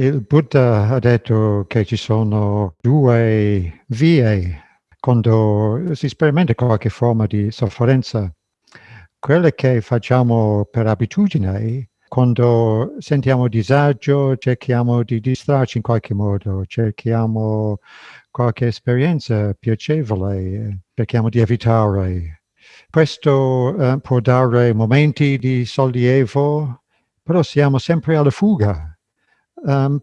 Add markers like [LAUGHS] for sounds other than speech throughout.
Il Buddha ha detto che ci sono due vie quando si sperimenta qualche forma di sofferenza. Quelle che facciamo per abitudine, quando sentiamo disagio, cerchiamo di distrarci in qualche modo, cerchiamo qualche esperienza piacevole, cerchiamo di evitare. Questo eh, può dare momenti di sollievo, però siamo sempre alla fuga um,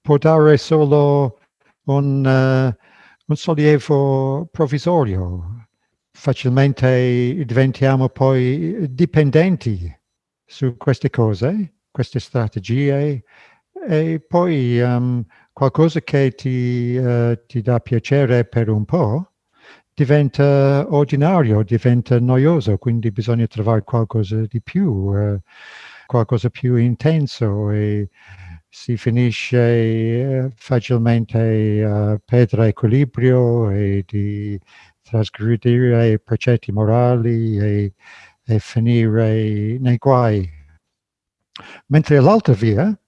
può dare solo un, uh, un sollievo provvisorio. Facilmente diventiamo poi dipendenti su queste cose, queste strategie, e poi um, qualcosa che ti, uh, ti dà piacere per un po' diventa ordinario, diventa noioso, quindi bisogna trovare qualcosa di più, uh, qualcosa più intenso e si finisce eh, facilmente a perdere equilibrio e di trasgredire i precetti morali e, e finire nei guai. Mentre l'altra via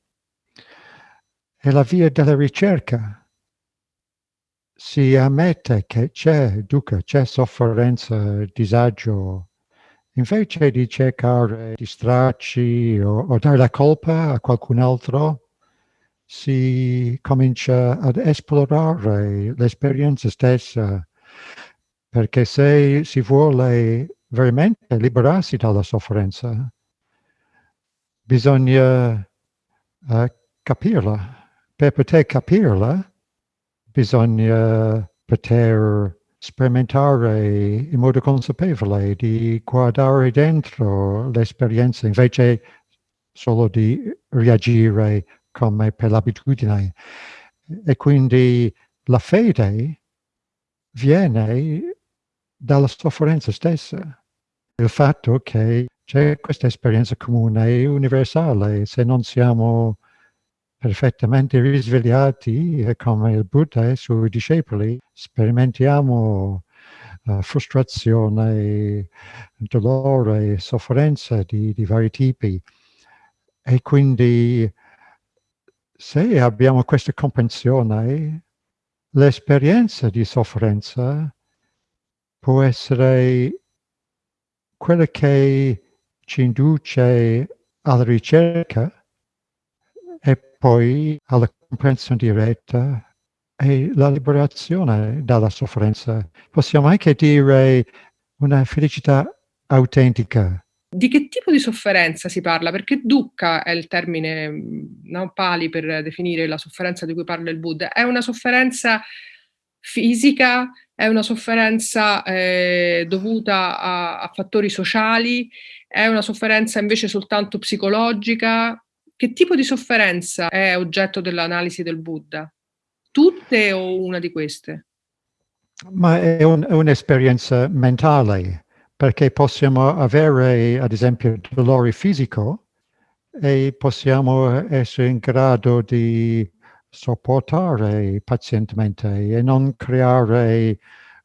è la via della ricerca. Si ammette che c'è dukkha, c'è sofferenza, disagio, invece di cercare di distrarci o, o dare la colpa a qualcun altro, si comincia ad esplorare l'esperienza stessa, perché se si vuole veramente liberarsi dalla sofferenza, bisogna uh, capirla. Per poter capirla, bisogna poter sperimentare in modo consapevole, di guardare dentro l'esperienza invece solo di reagire come per l'abitudine. E quindi la fede viene dalla sofferenza stessa. Il fatto che c'è questa esperienza comune e universale, se non siamo perfettamente risvegliati come il Buddha e i suoi discepoli, sperimentiamo uh, frustrazione, dolore, sofferenza di, di vari tipi. E quindi se abbiamo questa comprensione, l'esperienza di sofferenza può essere quella che ci induce alla ricerca e poi alla comprensione diretta e la liberazione dalla sofferenza. Possiamo anche dire una felicità autentica, di che tipo di sofferenza si parla? Perché dukkha è il termine mhmm, no, pali per definire la sofferenza di cui parla il Buddha. È una sofferenza fisica? È una sofferenza eh, dovuta a, a fattori sociali? È una sofferenza invece soltanto psicologica? Che tipo di sofferenza è oggetto dell'analisi del Buddha? Tutte o una di queste? Ma è un, un'esperienza mentale perché possiamo avere ad esempio dolore fisico e possiamo essere in grado di sopportare pazientemente e non creare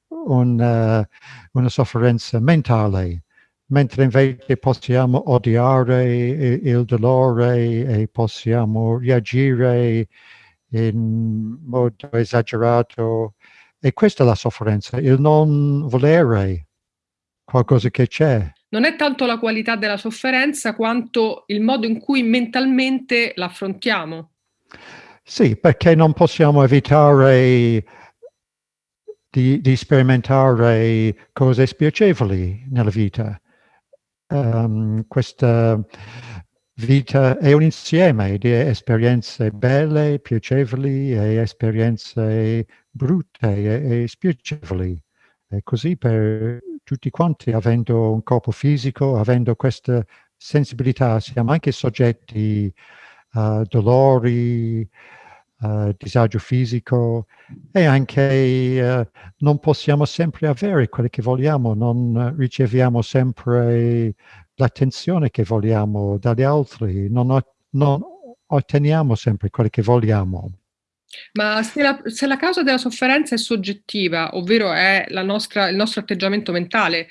una, una sofferenza mentale, mentre invece possiamo odiare il dolore e possiamo reagire in modo esagerato. E questa è la sofferenza, il non volere qualcosa che c'è. Non è tanto la qualità della sofferenza quanto il modo in cui mentalmente l'affrontiamo. Sì, perché non possiamo evitare di, di sperimentare cose spiacevoli nella vita. Um, questa vita è un insieme di esperienze belle, piacevoli e esperienze brutte e, e spiacevoli. E così per tutti quanti, avendo un corpo fisico, avendo questa sensibilità, siamo anche soggetti a dolori, a disagio fisico e anche uh, non possiamo sempre avere quello che vogliamo, non riceviamo sempre l'attenzione che vogliamo dagli altri, non, non otteniamo sempre quello che vogliamo. Ma se la se la causa della sofferenza è soggettiva, ovvero è la nostra il nostro atteggiamento mentale,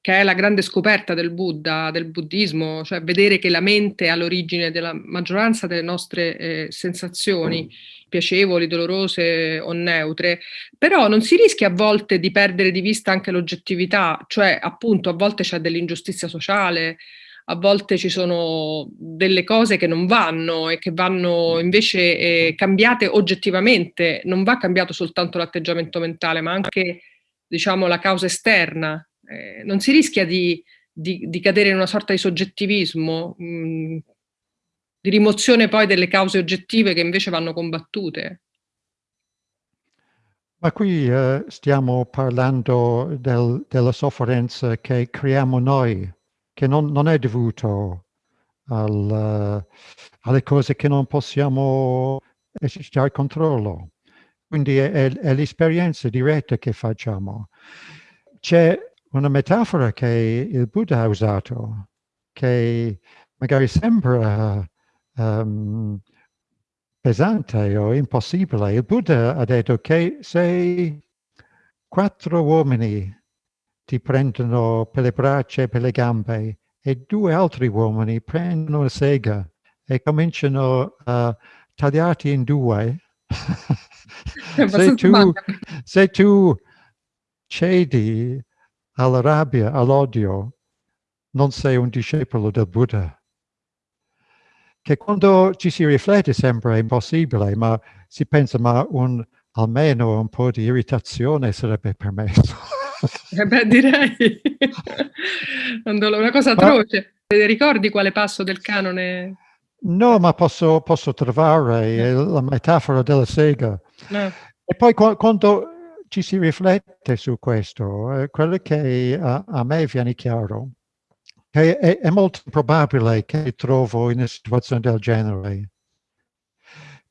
che è la grande scoperta del Buddha, del buddismo, cioè vedere che la mente è all'origine della maggioranza delle nostre eh, sensazioni piacevoli, dolorose o neutre, però non si rischia a volte di perdere di vista anche l'oggettività, cioè appunto a volte c'è dell'ingiustizia sociale, a volte ci sono delle cose che non vanno e che vanno invece eh, cambiate oggettivamente, non va cambiato soltanto l'atteggiamento mentale, ma anche diciamo la causa esterna. Eh, non si rischia di, di, di, cadere in una sorta di soggettivismo, mh, mm, di rimozione poi delle cause oggettive che invece vanno combattute. Ma qui eh, stiamo parlando del, della sofferenza che creiamo noi, che non, non è dovuto al, alle cose che non possiamo esercitare controllo. Quindi è, è, è l'esperienza diretta che facciamo. C'è una metafora che il Buddha ha usato, che magari sembra um, pesante o impossibile. Il Buddha ha detto che se quattro uomini ti prendono per le braccia e per le gambe e due altri uomini prendono una sega e cominciano a tagliarti in due. [LAUGHS] se, tu, se tu cedi alla rabbia, all'odio, non sei un discepolo del Buddha. Che quando ci si riflette sembra impossibile, ma si pensa, ma un, almeno un po' di irritazione sarebbe permesso. Eh beh, direi. [LAUGHS] una cosa atroce. Ma... Ricordi quale passo del canone? No, ma posso, posso trovare eh. la metafora della sega. Eh. E poi quando ci si riflette su questo, eh, quello che a, a, me viene chiaro è, è, è molto probabile che trovo in una situazione del genere.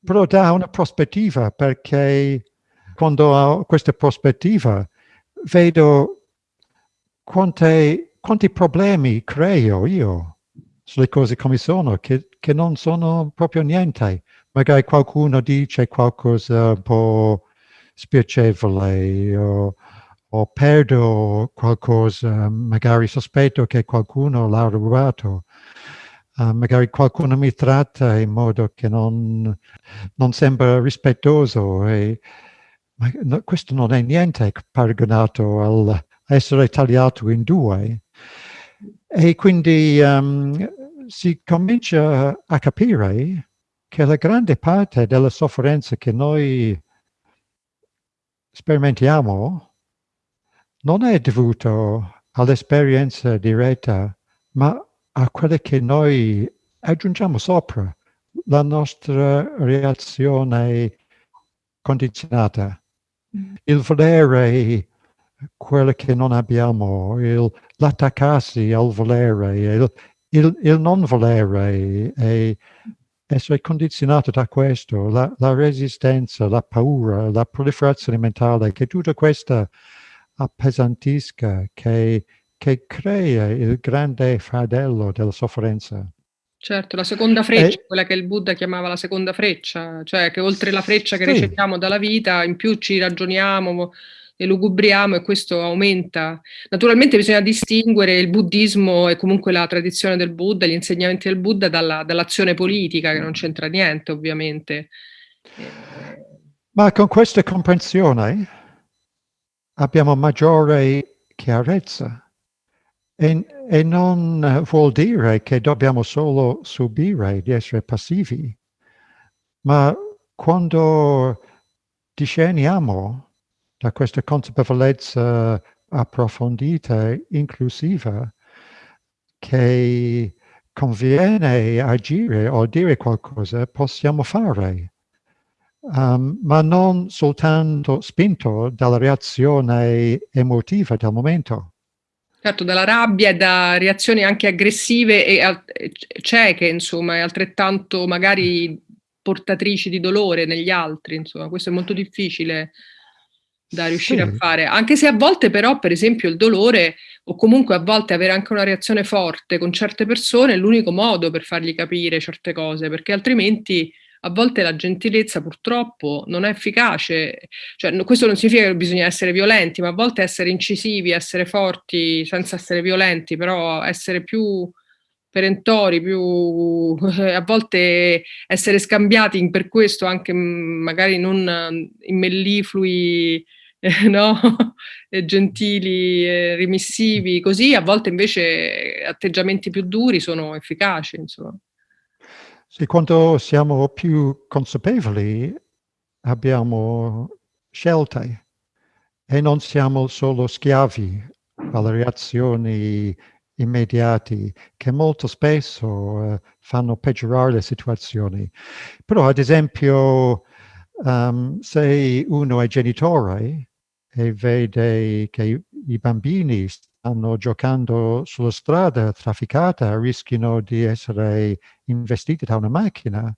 Però da una prospettiva, perché quando ho questa prospettiva vedo quante, quanti problemi creo io sulle cose come sono, che, che non sono proprio niente. Magari qualcuno dice qualcosa un po' spiacevole o, o perdo qualcosa, magari sospetto che qualcuno l'ha rubato. Uh, magari qualcuno mi tratta in modo che non, non sembra rispettoso e ma no, questo non è niente paragonato al essere tagliato in due. E quindi um, si comincia a capire che la grande parte della sofferenza che noi sperimentiamo non è dovuto all'esperienza diretta, ma a quelle che noi aggiungiamo sopra, la nostra reazione condizionata. Mm. il volere quello che non abbiamo, l'attaccarsi al volere, il, il, il, non volere e essere condizionato da questo, la, la, resistenza, la paura, la proliferazione mentale, che tutta questa appesantisca, che, che crea il grande fardello della sofferenza. Certo, la seconda freccia, e... quella che il Buddha chiamava la seconda freccia, cioè che oltre la freccia che sì. riceviamo dalla vita, in più ci ragioniamo e lugubriamo e questo aumenta. Naturalmente bisogna distinguere il buddismo e comunque la tradizione del Buddha, gli insegnamenti del Buddha dalla, dall'azione politica, che non c'entra niente ovviamente. Ma con questa comprensione abbiamo maggiore chiarezza e, e, non vuol dire che dobbiamo solo subire di essere passivi, ma quando discerniamo da questa consapevolezza approfondita, inclusiva, che conviene agire o dire qualcosa, possiamo fare, um, ma non soltanto spinto dalla reazione emotiva del momento. Certo, dalla rabbia e da reazioni anche aggressive e cieche, insomma, e altrettanto magari portatrici di dolore negli altri, insomma, questo è molto difficile da riuscire sì. a fare, anche se a volte però, per esempio, il dolore o comunque a volte avere anche una reazione forte con certe persone è l'unico modo per fargli capire certe cose, perché altrimenti a volte la gentilezza purtroppo non è efficace, cioè questo non significa che bisogna essere violenti, ma a volte essere incisivi, essere forti senza essere violenti, però essere più perentori, più [LAUGHS] a volte essere scambiati per questo anche magari non in melliflui eh, [LAUGHS] no? gentili, eh, remissivi, così a volte invece atteggiamenti più duri sono efficaci, insomma. Sì, quando siamo più consapevoli abbiamo scelte e non siamo solo schiavi alle reazioni immediate che molto spesso eh, fanno peggiorare le situazioni. Però ad esempio um, se uno è genitore e vede che i bambini stanno giocando sulla strada trafficata, rischiano di essere investiti da una macchina,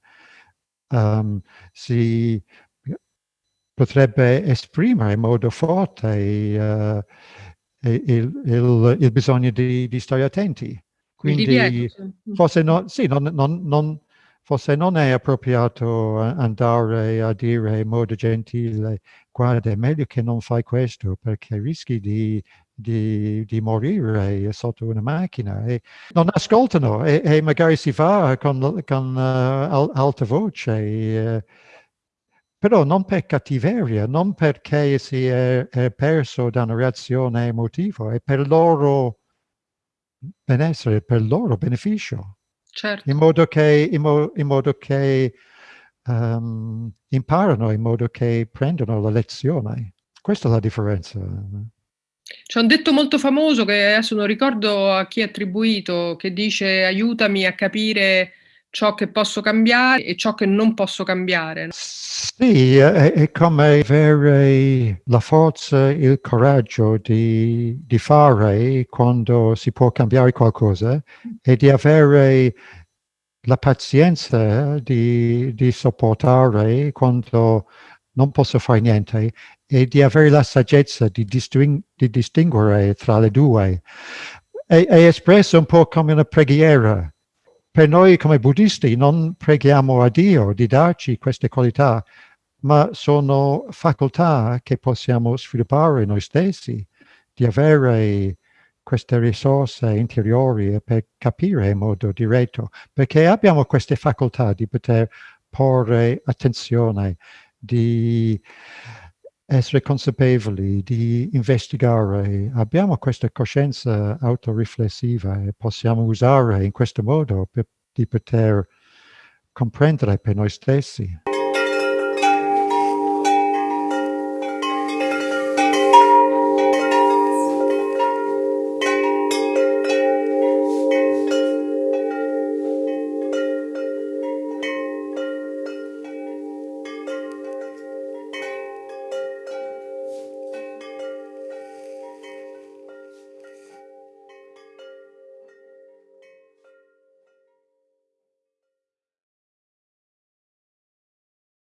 um, si potrebbe esprimere in modo forte uh, il, il, il, bisogno di, di, stare attenti. Quindi forse no, sì, non, non, non, forse non è appropriato andare a dire in modo gentile guarda è meglio che non fai questo perché rischi di, di, di morire sotto una macchina e non ascoltano e, e magari si va con, con uh, alta voce uh, però non per cattiveria, non perché si è, è perso da una reazione emotiva, è per loro benessere, per loro beneficio. Certo. In modo che, in mo in modo che um, imparano, in modo che prendono la lezione. Questa è la differenza. C'è un detto molto famoso che adesso non ricordo a chi è attribuito, che dice aiutami a capire ciò che posso cambiare e ciò che non posso cambiare. Sì, è, è come avere la forza, il coraggio di, di, fare quando si può cambiare qualcosa e di avere la pazienza di, di sopportare quando non posso fare niente e di avere la saggezza di, disting di distinguere tra le due. È, è espresso un po' come una preghiera per noi come buddisti non preghiamo a Dio di darci queste qualità, ma sono facoltà che possiamo sviluppare noi stessi, di avere queste risorse interiori per capire in modo diretto, perché abbiamo queste facoltà di poter porre attenzione, di essere consapevoli, di investigare, abbiamo questa coscienza autoriflessiva e possiamo usare in questo modo per, di poter comprendere per noi stessi